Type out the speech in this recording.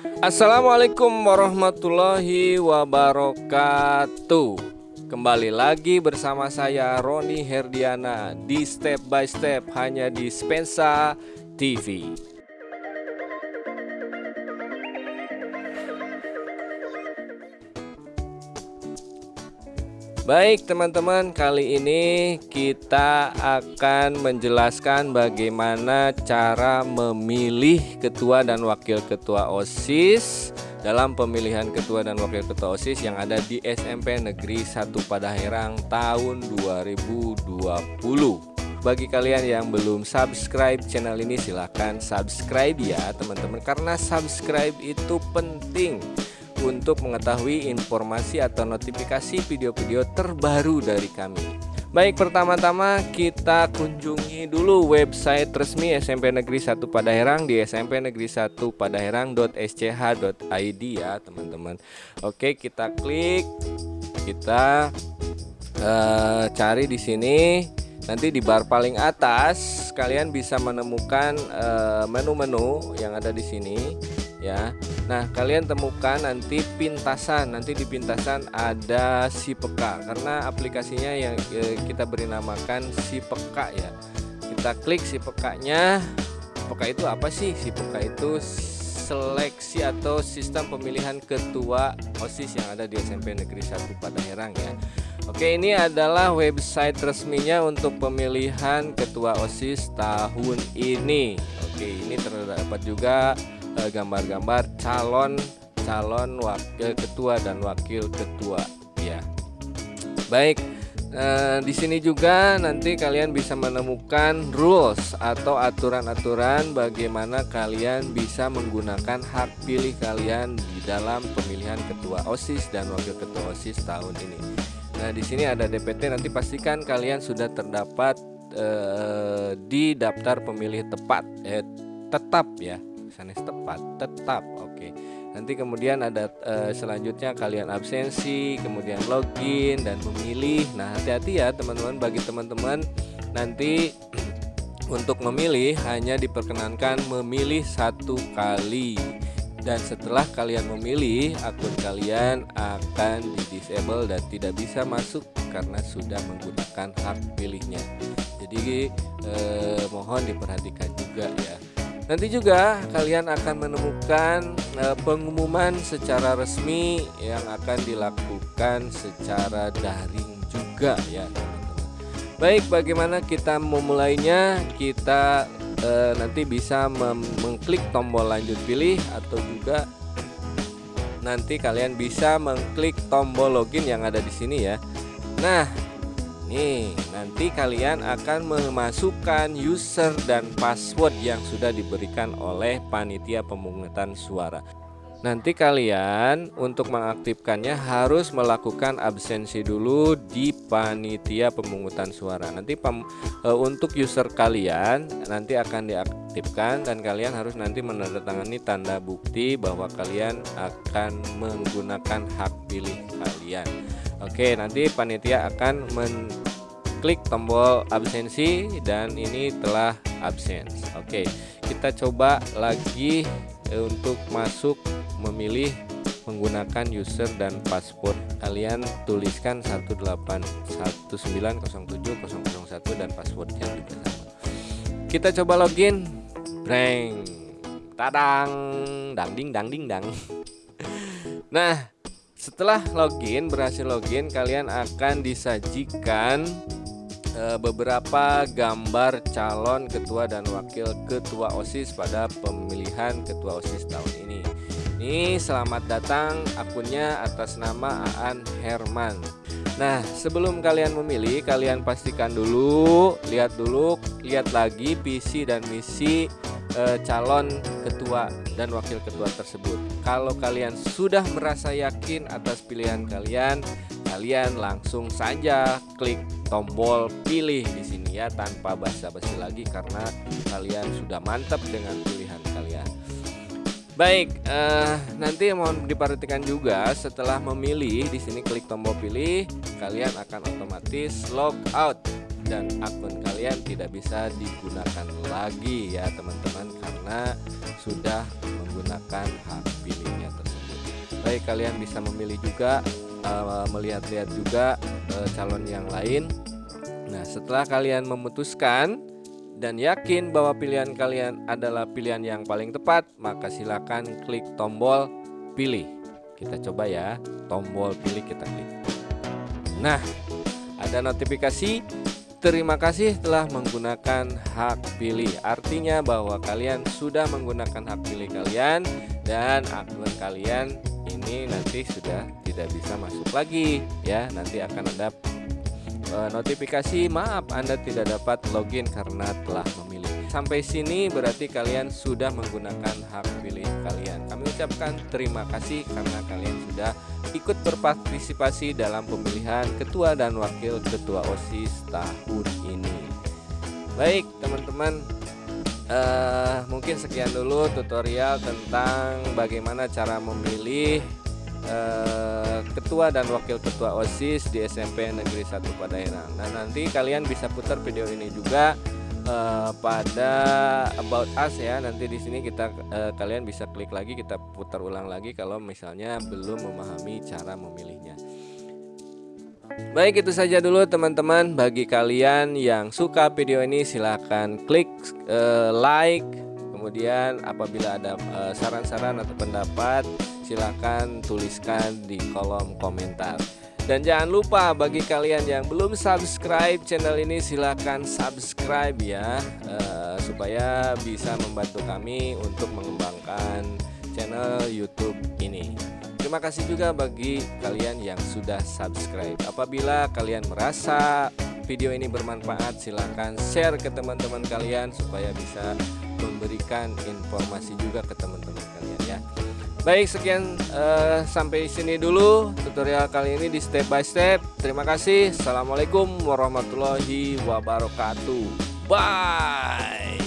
Assalamualaikum warahmatullahi wabarakatuh. Kembali lagi bersama saya Roni Herdiana Di Step by Step hanya di Spensa TV Baik teman-teman, kali ini kita akan menjelaskan bagaimana cara memilih ketua dan wakil ketua OSIS dalam pemilihan ketua dan wakil ketua OSIS yang ada di SMP Negeri 1 Padaherang tahun 2020. Bagi kalian yang belum subscribe channel ini silahkan subscribe ya teman-teman karena subscribe itu penting untuk mengetahui informasi atau notifikasi video-video terbaru dari kami. Baik, pertama-tama kita kunjungi dulu website resmi SMP Negeri 1 Padaherang di Negeri 1 padaherang.sch.id ya, teman-teman. Oke, kita klik, kita uh, cari di sini. Nanti di bar paling atas kalian bisa menemukan eh, menu-menu uh, yang ada di sini ya. Nah, kalian temukan nanti pintasan. Nanti di pintasan ada si peka karena aplikasinya yang e, kita beri namakan si peka ya. Kita klik si pekanya. Peka itu apa sih? Si peka itu seleksi atau sistem pemilihan ketua OSIS yang ada di SMP Negeri 1 Padaherang ya. Oke, ini adalah website resminya untuk pemilihan ketua OSIS tahun ini. Oke, ini terdapat juga Eh, gambar-gambar calon calon wakil ketua dan wakil ketua. Ya baik eh, di sini juga nanti kalian bisa menemukan rules atau aturan-aturan bagaimana kalian bisa menggunakan hak pilih kalian di dalam pemilihan ketua OSIS dan wakil ketua OSIS tahun ini. Nah, di sini ada DPT nanti pastikan kalian sudah terdapat eh, di daftar pemilih tepat eh, tetap ya sanes tepat tetap oke. Okay. nanti kemudian ada uh, selanjutnya kalian absensi kemudian login dan memilih. Nah hati-hati ya teman-teman bagi teman-teman. Nanti untuk memilih hanya diperkenankan memilih satu kali. Dan setelah kalian memilih akun kalian akan di disable dan tidak bisa masuk karena sudah menggunakan hak pilihnya. Jadi eh, mohon diperhatikan juga ya Nanti juga kalian akan menemukan e, pengumuman secara resmi yang akan dilakukan secara daring juga ya teman-teman. Baik, bagaimana kita memulainya? Kita e, nanti bisa mengklik tombol lanjut pilih atau juga nanti kalian bisa mengklik tombol login yang ada di sini ya. Nah, Nih, nanti kalian akan memasukkan user dan password yang sudah diberikan oleh panitia pemungutan suara. Nanti kalian untuk mengaktifkannya harus melakukan absensi dulu di panitia pemungutan suara. Nanti pem, e, untuk user kalian nanti akan diaktifkan dan kalian harus nanti menandatangani tanda bukti bahwa kalian akan menggunakan hak pilih kalian. Oke, nanti panitia akan mengklik tombol absensi dan ini telah absen. Oke, kita coba lagi eh, untuk masuk memilih menggunakan user dan password kalian tuliskan 181907001 dan passwordnya juga sama kita coba login. Breng. Tadang. Dang ding dang ding dang. Nah setelah login, berhasil login, kalian akan disajikan e, beberapa gambar calon ketua dan wakil ketua OSIS pada pemilihan ketua OSIS tahun ini. Ini selamat datang akunnya atas nama Aan Herman. Nah, sebelum kalian memilih, kalian pastikan dulu, lihat dulu, lihat lagi visi dan misi e, calon ketua dan wakil ketua tersebut. Kalau kalian sudah merasa yakin atas pilihan kalian, kalian langsung saja klik tombol pilih di sini ya tanpa basa-basi lagi karena kalian sudah mantap dengan pilihan kalian. Baik, uh, nanti mohon diperhatikan juga setelah memilih di sini klik tombol pilih, kalian akan otomatis log out dan akun kalian tidak bisa digunakan lagi ya teman-teman karena sudah menggunakan hak pilihnya tersebut. Baik, kalian bisa memilih juga uh, melihat-lihat juga uh, calon yang lain. Nah, setelah kalian memutuskan dan yakin bahwa pilihan kalian adalah pilihan yang paling tepat, maka silakan klik tombol pilih. Kita coba ya, tombol pilih kita klik. Nah, ada notifikasi Terima kasih telah menggunakan hak pilih. Artinya bahwa kalian sudah menggunakan hak pilih kalian dan akun kalian ini nanti sudah tidak bisa masuk lagi ya. Nanti akan ada uh, notifikasi maaf Anda tidak dapat login karena telah memilih. Sampai sini berarti kalian sudah menggunakan hak pilih kalian. Kami ucapkan terima kasih karena kalian sudah ikut berpartisipasi dalam pemilihan ketua dan wakil ketua OSIS tahun ini. Baik, teman-teman, uh, mungkin sekian dulu tutorial tentang bagaimana cara memilih Eh, ketua dan wakil ketua OSIS di SMP Negeri 1 Padaherang. Nah, nanti kalian bisa putar video ini juga uh, pada about us ya. Nanti di sini kita uh, kalian bisa klik lagi, kita putar ulang lagi kalau misalnya belum memahami cara memilihnya. Baik itu saja dulu teman-teman Bagi kalian yang suka video ini silahkan klik uh, like Kemudian apabila ada saran-saran uh, atau pendapat silahkan tuliskan di kolom komentar dan jangan lupa bagi kalian yang belum subscribe channel ini silahkan subscribe ya uh, supaya bisa membantu kami untuk mengembangkan channel YouTube ini. Terima kasih juga bagi kalian yang sudah subscribe. Apabila kalian merasa video ini bermanfaat, silahkan share ke teman-teman kalian supaya bisa memberikan informasi juga ke teman-teman. Baik sekian uh, sampai sini dulu tutorial kali ini di step by step. Terima kasih. Assalamualaikum warahmatullahi wabarakatuh. Bye.